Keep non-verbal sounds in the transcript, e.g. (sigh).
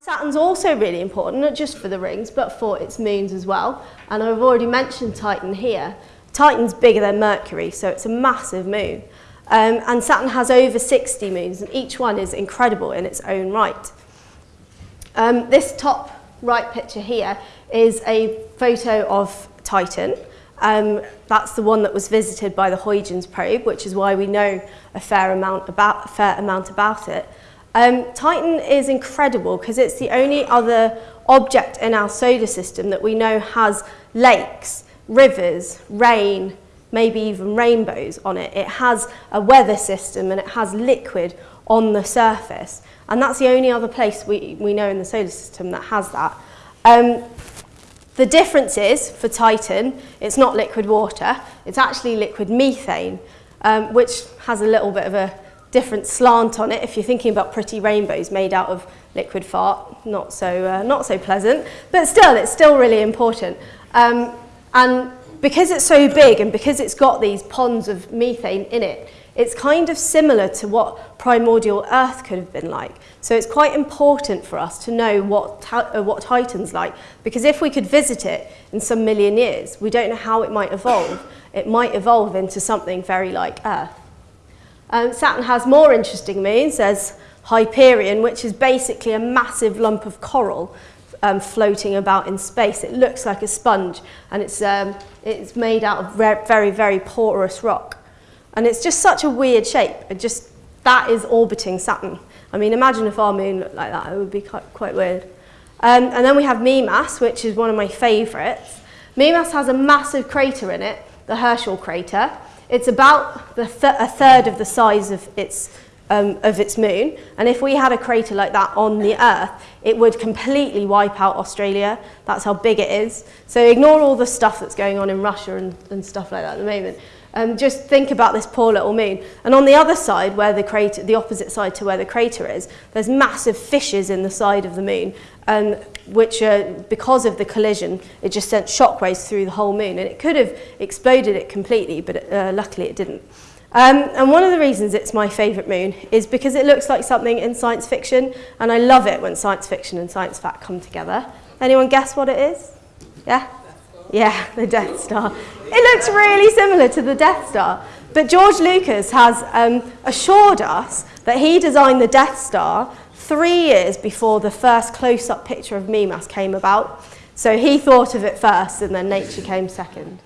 Saturn's also really important, not just for the rings, but for its moons as well. And I've already mentioned Titan here. Titan's bigger than Mercury, so it's a massive moon. Um, and Saturn has over 60 moons, and each one is incredible in its own right. Um, this top right picture here is a photo of Titan. Um, that's the one that was visited by the Huygens probe, which is why we know a fair amount about, a fair amount about it. Um, Titan is incredible because it's the only other object in our solar system that we know has lakes, rivers, rain, maybe even rainbows on it. It has a weather system and it has liquid on the surface. And that's the only other place we, we know in the solar system that has that. Um, the difference is, for Titan, it's not liquid water, it's actually liquid methane, um, which has a little bit of a different slant on it if you're thinking about pretty rainbows made out of liquid fart. Not so, uh, not so pleasant, but still, it's still really important. Um, and because it's so big and because it's got these ponds of methane in it, it's kind of similar to what primordial Earth could have been like. So it's quite important for us to know what, uh, what Titan's like, because if we could visit it in some million years, we don't know how it might evolve. It might evolve into something very like Earth. Um, Saturn has more interesting moons. There's Hyperion, which is basically a massive lump of coral um, floating about in space. It looks like a sponge and it's, um, it's made out of very, very porous rock. And it's just such a weird shape. It just, that is orbiting Saturn. I mean, imagine if our moon looked like that. It would be quite, quite weird. Um, and then we have Mimas, which is one of my favourites. Mimas has a massive crater in it, the Herschel crater. It's about th a third of the size of its, um, of its moon. And if we had a crater like that on the Earth, it would completely wipe out Australia. That's how big it is. So ignore all the stuff that's going on in Russia and, and stuff like that at the moment. Um, just think about this poor little moon. And on the other side, where the crater, the opposite side to where the crater is, there's massive fissures in the side of the moon, um, which, uh, because of the collision, it just sent shockwaves through the whole moon. And it could have exploded it completely, but uh, luckily it didn't. Um, and one of the reasons it's my favourite moon is because it looks like something in science fiction, and I love it when science fiction and science fact come together. Anyone guess what it is? Yeah? Yeah, (laughs) the Death Star. It looks really similar to the Death Star. But George Lucas has um, assured us that he designed the Death Star three years before the first close-up picture of Mimas came about. So he thought of it first and then nature came second.